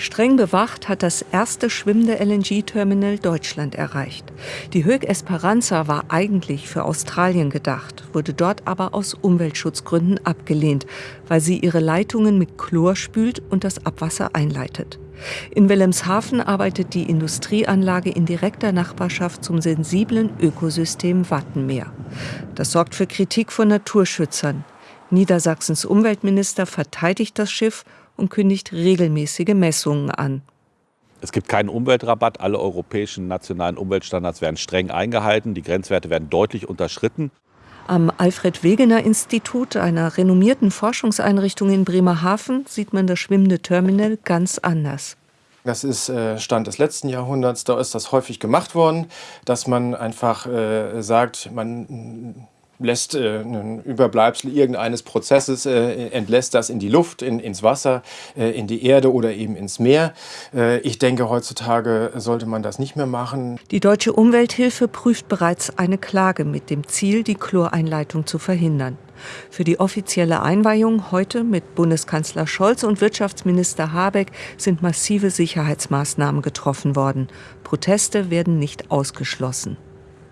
Streng bewacht hat das erste schwimmende LNG-Terminal Deutschland erreicht. Die Höck Esperanza war eigentlich für Australien gedacht, wurde dort aber aus Umweltschutzgründen abgelehnt, weil sie ihre Leitungen mit Chlor spült und das Abwasser einleitet. In Wilhelmshaven arbeitet die Industrieanlage in direkter Nachbarschaft zum sensiblen Ökosystem Wattenmeer. Das sorgt für Kritik von Naturschützern. Niedersachsens Umweltminister verteidigt das Schiff und kündigt regelmäßige Messungen an. Es gibt keinen Umweltrabatt. Alle europäischen nationalen Umweltstandards werden streng eingehalten. Die Grenzwerte werden deutlich unterschritten. Am Alfred Wegener Institut, einer renommierten Forschungseinrichtung in Bremerhaven, sieht man das schwimmende Terminal ganz anders. Das ist äh, Stand des letzten Jahrhunderts. Da ist das häufig gemacht worden, dass man einfach äh, sagt, man lässt äh, ein Überbleibsel irgendeines Prozesses, äh, entlässt das in die Luft, in, ins Wasser, äh, in die Erde oder eben ins Meer. Äh, ich denke, heutzutage sollte man das nicht mehr machen. Die Deutsche Umwelthilfe prüft bereits eine Klage mit dem Ziel, die Chloreinleitung zu verhindern. Für die offizielle Einweihung heute mit Bundeskanzler Scholz und Wirtschaftsminister Habeck sind massive Sicherheitsmaßnahmen getroffen worden. Proteste werden nicht ausgeschlossen.